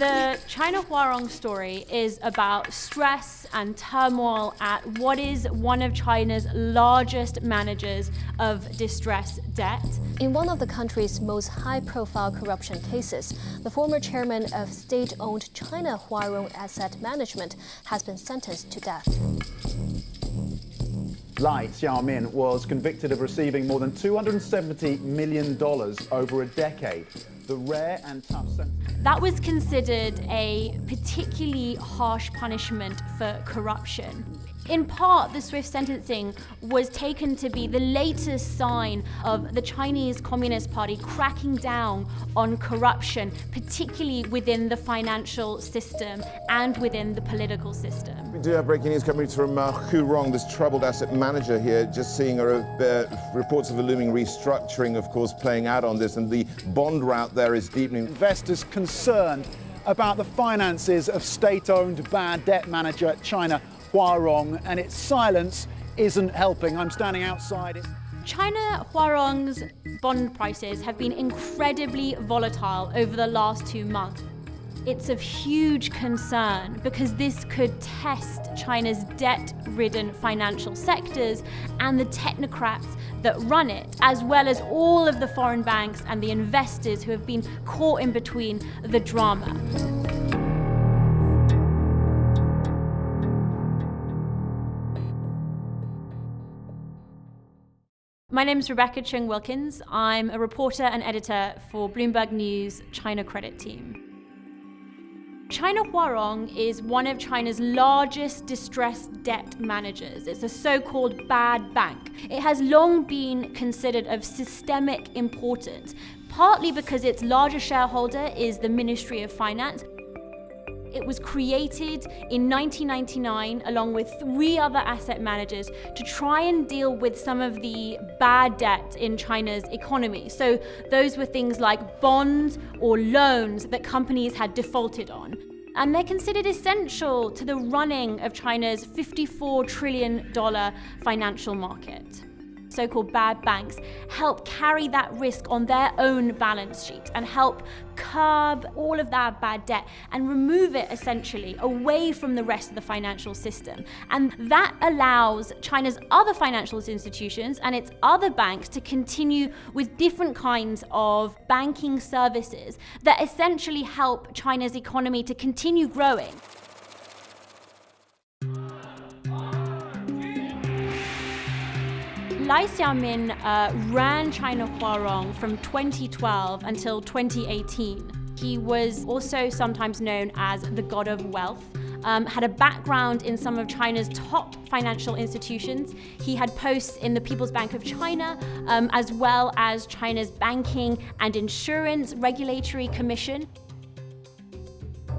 The China Huarong story is about stress and turmoil at what is one of China's largest managers of distressed debt. In one of the country's most high-profile corruption cases, the former chairman of state-owned China Huarong Asset Management has been sentenced to death. Lai Xiaomin was convicted of receiving more than $270 million over a decade the rare and tough sentence. That was considered a particularly harsh punishment for corruption. In part, the swift sentencing was taken to be the latest sign of the Chinese Communist Party cracking down on corruption, particularly within the financial system and within the political system. We do have breaking news coming from uh, Huarong, this troubled asset manager here, just seeing uh, reports of a looming restructuring, of course, playing out on this, and the bond route there is deepening. Investors concerned about the finances of state-owned bad debt manager China Huarong, and its silence isn't helping. I'm standing outside it. China Huarong's bond prices have been incredibly volatile over the last two months. It's of huge concern because this could test China's debt-ridden financial sectors and the technocrats that run it, as well as all of the foreign banks and the investors who have been caught in between the drama. My name is Rebecca Choong Wilkins. I'm a reporter and editor for Bloomberg News China Credit Team. China Huarong is one of China's largest distressed debt managers. It's a so-called bad bank. It has long been considered of systemic importance, partly because its largest shareholder is the Ministry of Finance, it was created in 1999 along with three other asset managers to try and deal with some of the bad debt in China's economy. So those were things like bonds or loans that companies had defaulted on. And they're considered essential to the running of China's $54 trillion financial market so-called bad banks, help carry that risk on their own balance sheet and help curb all of that bad debt and remove it essentially away from the rest of the financial system. And that allows China's other financial institutions and its other banks to continue with different kinds of banking services that essentially help China's economy to continue growing. Lai Xiaomin uh, ran China Huarong from 2012 until 2018. He was also sometimes known as the god of wealth. Um, had a background in some of China's top financial institutions. He had posts in the People's Bank of China, um, as well as China's Banking and Insurance Regulatory Commission.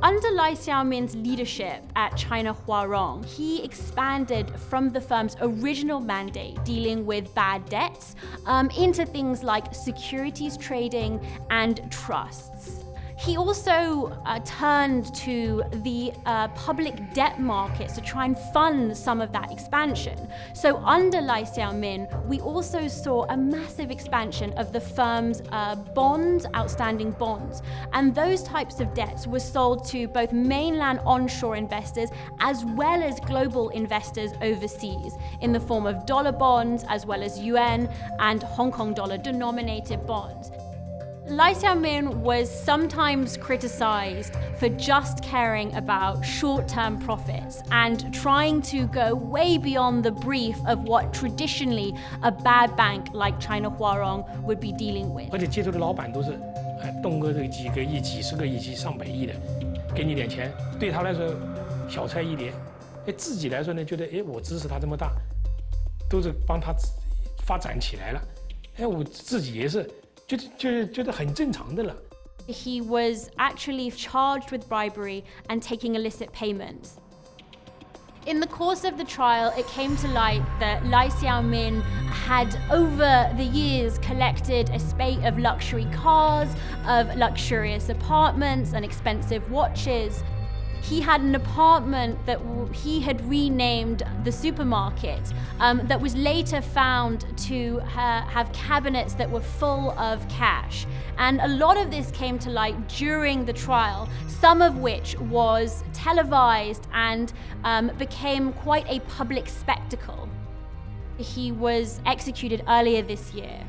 Under Lai Xiaomin's leadership at China Huarong, he expanded from the firm's original mandate dealing with bad debts um, into things like securities trading and trusts. He also uh, turned to the uh, public debt markets to try and fund some of that expansion. So under Lai Xiaomin, we also saw a massive expansion of the firm's uh, bonds, outstanding bonds. And those types of debts were sold to both mainland onshore investors as well as global investors overseas in the form of dollar bonds as well as yuan and Hong Kong dollar denominated bonds. Lai Xiaomin was sometimes criticized for just caring about short-term profits and trying to go way beyond the brief of what traditionally a bad bank like China Huarong would be dealing with. 而且接触的老板都是，哎，动个这几个亿、几十个亿、几上百亿的，给你点钱，对他来说小菜一碟。哎，自己来说呢，觉得哎，我支持他这么大，都是帮他发展起来了。哎，我自己也是。 He was actually charged with bribery and taking illicit payments. In the course of the trial, it came to light that Lai Xiaomin had, over the years, collected a spate of luxury cars, of luxurious apartments and expensive watches. He had an apartment that he had renamed the supermarket um, that was later found to ha have cabinets that were full of cash. And a lot of this came to light during the trial, some of which was televised and um, became quite a public spectacle. He was executed earlier this year.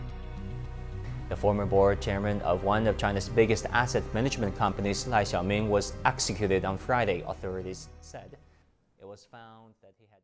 The former board chairman of one of China's biggest asset management companies, Lai Xiaoming, was executed on Friday, authorities said. It was found that he had...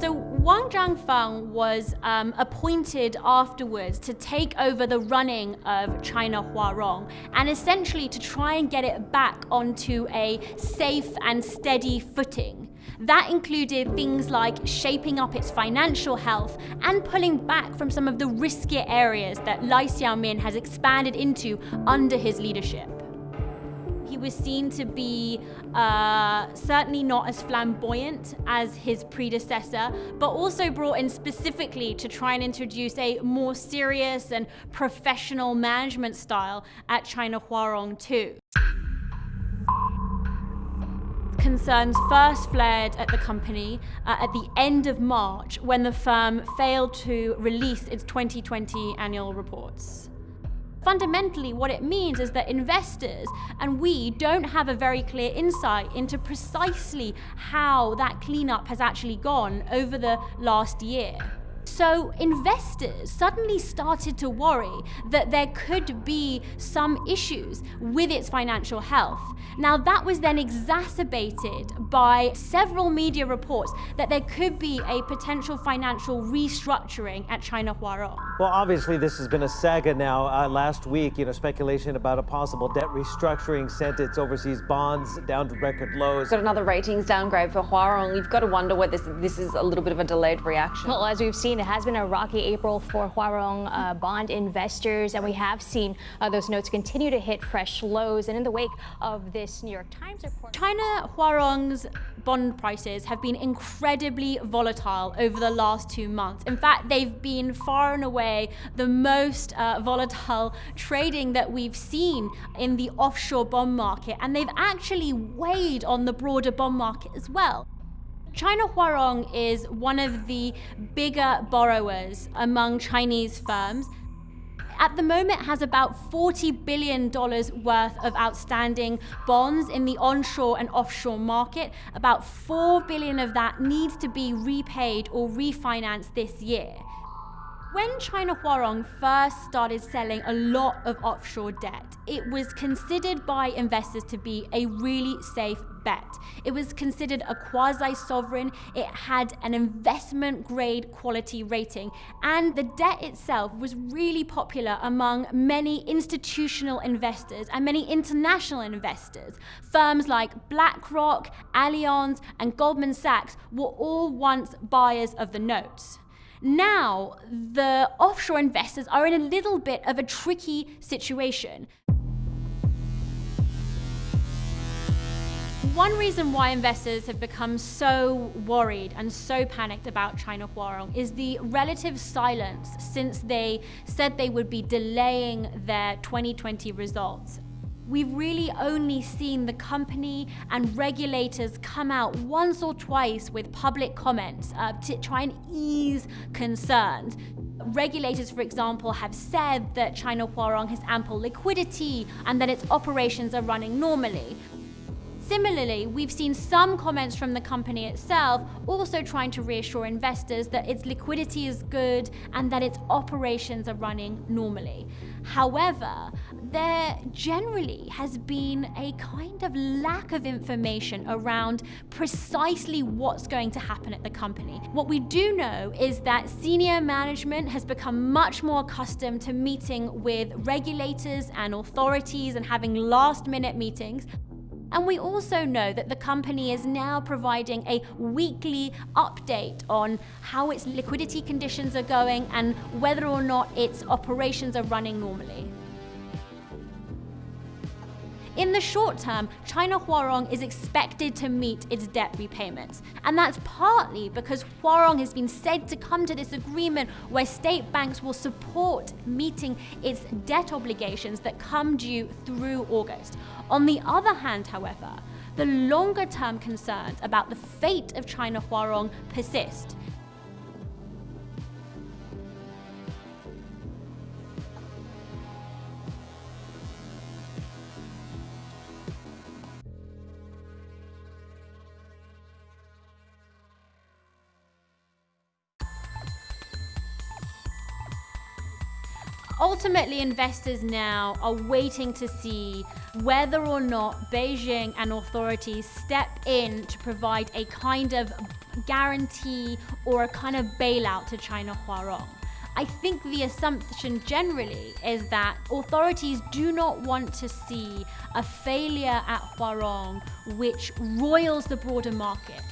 So Wang Zhanfeng was um, appointed afterwards to take over the running of China Huarong and essentially to try and get it back onto a safe and steady footing. That included things like shaping up its financial health and pulling back from some of the riskier areas that Lai Xiaomin has expanded into under his leadership. He was seen to be uh, certainly not as flamboyant as his predecessor, but also brought in specifically to try and introduce a more serious and professional management style at China Huarong too concerns first flared at the company uh, at the end of March when the firm failed to release its 2020 annual reports. Fundamentally, what it means is that investors and we don't have a very clear insight into precisely how that cleanup has actually gone over the last year. So investors suddenly started to worry that there could be some issues with its financial health. Now that was then exacerbated by several media reports that there could be a potential financial restructuring at China Huarong. Well, obviously this has been a saga now. Uh, last week, you know, speculation about a possible debt restructuring sent its overseas bonds down to record lows. Got another ratings downgrade for Huarong. You've got to wonder whether this, this is a little bit of a delayed reaction. Well, as we've seen, it has been a rocky April for Huarong uh, bond investors, and we have seen uh, those notes continue to hit fresh lows. And in the wake of this New York Times report, China Huarong's bond prices have been incredibly volatile over the last two months. In fact, they've been far and away the most uh, volatile trading that we've seen in the offshore bond market, and they've actually weighed on the broader bond market as well. China Huarong is one of the bigger borrowers among Chinese firms. At the moment has about $40 billion worth of outstanding bonds in the onshore and offshore market. About 4 billion of that needs to be repaid or refinanced this year. When China Huarong first started selling a lot of offshore debt, it was considered by investors to be a really safe bet. It was considered a quasi-sovereign, it had an investment grade quality rating, and the debt itself was really popular among many institutional investors and many international investors. Firms like BlackRock, Allianz, and Goldman Sachs were all once buyers of the notes. Now, the offshore investors are in a little bit of a tricky situation. One reason why investors have become so worried and so panicked about China Huarong is the relative silence since they said they would be delaying their 2020 results we've really only seen the company and regulators come out once or twice with public comments uh, to try and ease concerns. Regulators, for example, have said that China Huarong has ample liquidity and that its operations are running normally. Similarly, we've seen some comments from the company itself also trying to reassure investors that its liquidity is good and that its operations are running normally. However, there generally has been a kind of lack of information around precisely what's going to happen at the company. What we do know is that senior management has become much more accustomed to meeting with regulators and authorities and having last minute meetings. And we also know that the company is now providing a weekly update on how its liquidity conditions are going and whether or not its operations are running normally. In the short term, China Huarong is expected to meet its debt repayments. And that's partly because Huarong has been said to come to this agreement where state banks will support meeting its debt obligations that come due through August. On the other hand, however, the longer term concerns about the fate of China Huarong persist. Ultimately, investors now are waiting to see whether or not Beijing and authorities step in to provide a kind of guarantee or a kind of bailout to China Huarong. I think the assumption generally is that authorities do not want to see a failure at Huarong which roils the broader market.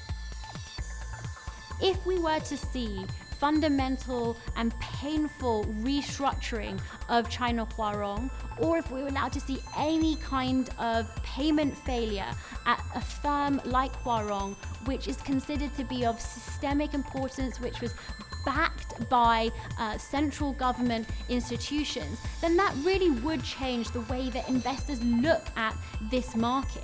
If we were to see fundamental and painful restructuring of China Huarong, or if we were now to see any kind of payment failure at a firm like Huarong, which is considered to be of systemic importance, which was backed by uh, central government institutions, then that really would change the way that investors look at this market.